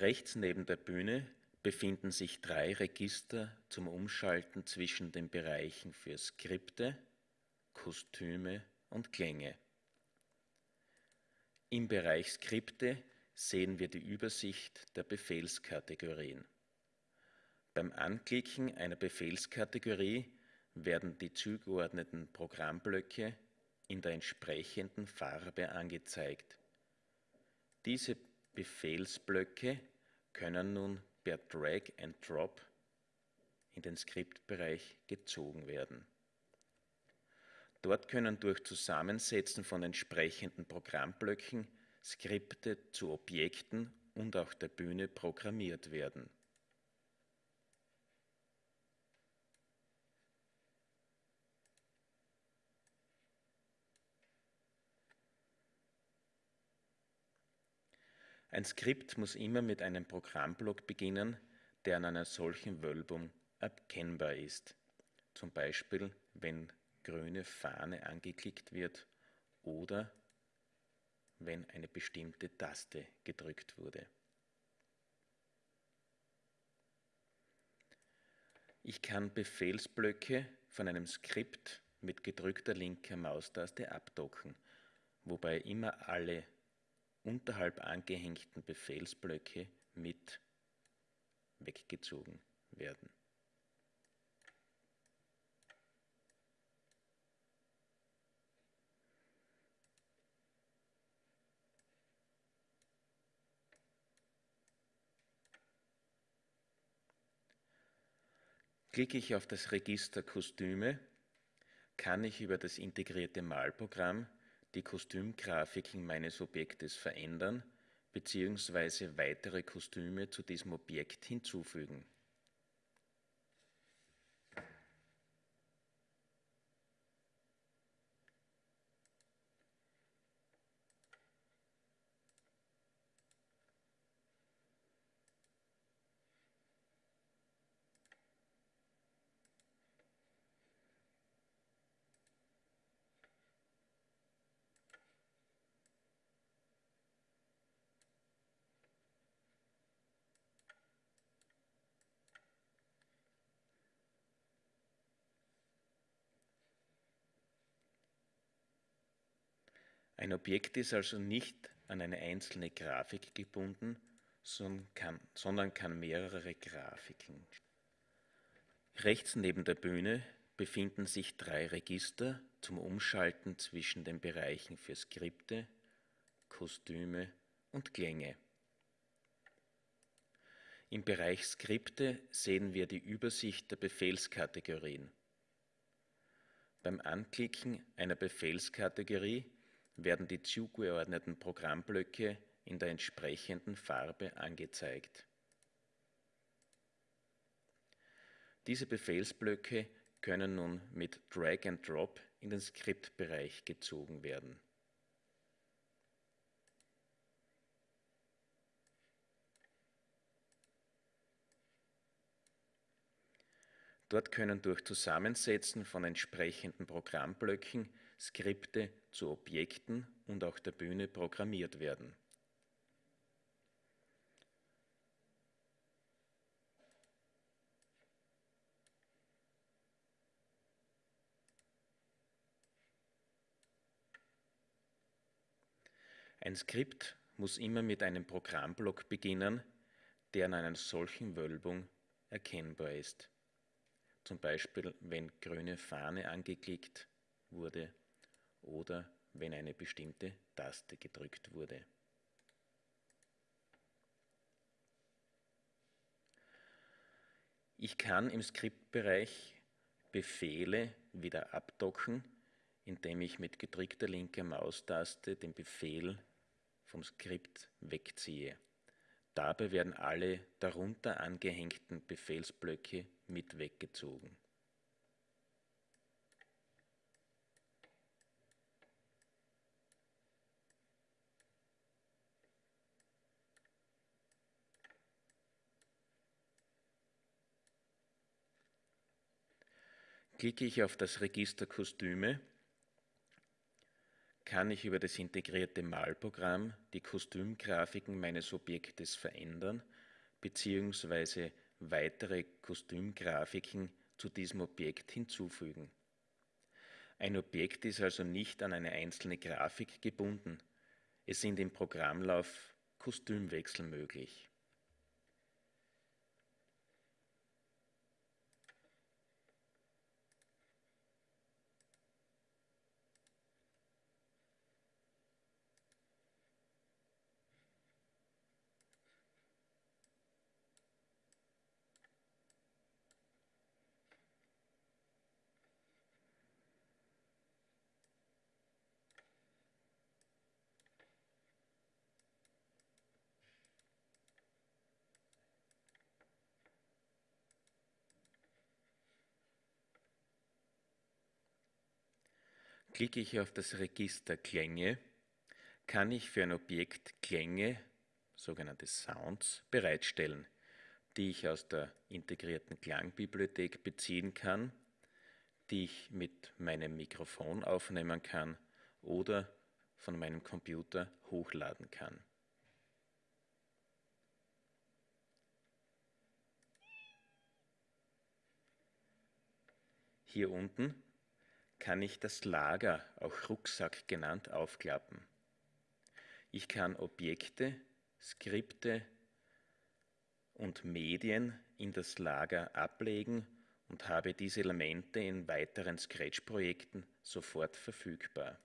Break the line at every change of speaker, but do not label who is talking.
Rechts neben der Bühne befinden sich drei Register zum Umschalten zwischen den Bereichen für Skripte, Kostüme und Klänge. Im Bereich Skripte sehen wir die Übersicht der Befehlskategorien. Beim Anklicken einer Befehlskategorie werden die zugeordneten Programmblöcke in der entsprechenden Farbe angezeigt. Diese Befehlsblöcke können nun per Drag and Drop in den Skriptbereich gezogen werden. Dort können durch Zusammensetzen von entsprechenden Programmblöcken Skripte zu Objekten und auch der Bühne programmiert werden. Ein Skript muss immer mit einem Programmblock beginnen, der an einer solchen Wölbung erkennbar ist. Zum Beispiel, wenn grüne Fahne angeklickt wird oder wenn eine bestimmte Taste gedrückt wurde. Ich kann Befehlsblöcke von einem Skript mit gedrückter linker Maustaste abdocken, wobei immer alle unterhalb angehängten Befehlsblöcke mit weggezogen werden. Klicke ich auf das Register Kostüme, kann ich über das integrierte Malprogramm die Kostümgrafiken meines Objektes verändern bzw. weitere Kostüme zu diesem Objekt hinzufügen. Ein Objekt ist also nicht an eine einzelne Grafik gebunden, sondern kann, sondern kann mehrere Grafiken. Rechts neben der Bühne befinden sich drei Register zum Umschalten zwischen den Bereichen für Skripte, Kostüme und Klänge. Im Bereich Skripte sehen wir die Übersicht der Befehlskategorien. Beim Anklicken einer Befehlskategorie werden die zugeordneten Programmblöcke in der entsprechenden Farbe angezeigt. Diese Befehlsblöcke können nun mit Drag and Drop in den Skriptbereich gezogen werden. Dort können durch Zusammensetzen von entsprechenden Programmblöcken Skripte zu Objekten und auch der Bühne programmiert werden. Ein Skript muss immer mit einem Programmblock beginnen, der an einer solchen Wölbung erkennbar ist. Zum Beispiel, wenn grüne Fahne angeklickt wurde oder wenn eine bestimmte Taste gedrückt wurde. Ich kann im Skriptbereich Befehle wieder abdocken, indem ich mit gedrückter linker Maustaste den Befehl vom Skript wegziehe. Dabei werden alle darunter angehängten Befehlsblöcke mit weggezogen. Klicke ich auf das Register Kostüme, kann ich über das integrierte Malprogramm die Kostümgrafiken meines Objektes verändern bzw. weitere Kostümgrafiken zu diesem Objekt hinzufügen. Ein Objekt ist also nicht an eine einzelne Grafik gebunden. Es sind im Programmlauf Kostümwechsel möglich. Klicke ich auf das Register Klänge, kann ich für ein Objekt Klänge, sogenannte Sounds, bereitstellen, die ich aus der integrierten Klangbibliothek beziehen kann, die ich mit meinem Mikrofon aufnehmen kann oder von meinem Computer hochladen kann. Hier unten kann ich das Lager, auch Rucksack genannt, aufklappen. Ich kann Objekte, Skripte und Medien in das Lager ablegen und habe diese Elemente in weiteren Scratch-Projekten sofort verfügbar.